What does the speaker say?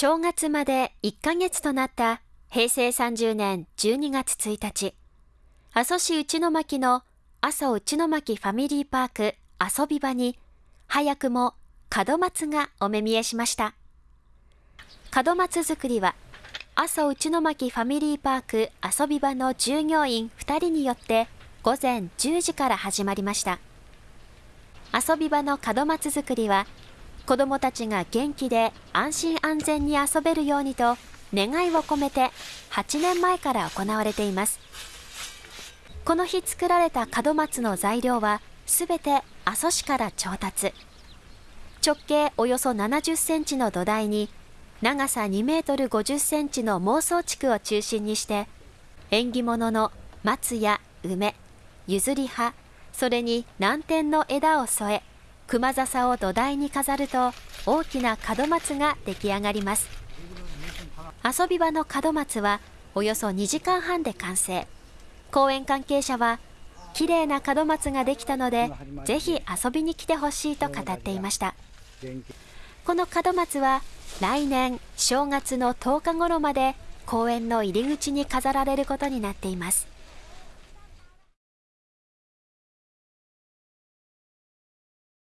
正月まで1ヶ月となった平成30年12月1日、阿蘇市内巻の阿蘇内巻ファミリーパーク遊び場に、早くも門松がお目見えしました。門松作りは、阿蘇内巻ファミリーパーク遊び場の従業員2人によって午前10時から始まりました。遊び場の門松作りは、子どもたちが元気で安心安全に遊べるようにと願いを込めて8年前から行われています。この日作られた門松の材料はすべて阿蘇市から調達。直径およそ70センチの土台に長さ2メートル50センチの妄想地区を中心にして縁起物の松や梅、譲り葉、それに南天の枝を添え熊笹を土台に飾ると大きな門松が出来上がります。遊び場の門松はおよそ2時間半で完成。公園関係者は綺麗な門松ができたのでぜひ遊びに来てほしいと語っていました。この門松は来年正月の10日頃まで公園の入り口に飾られることになっています。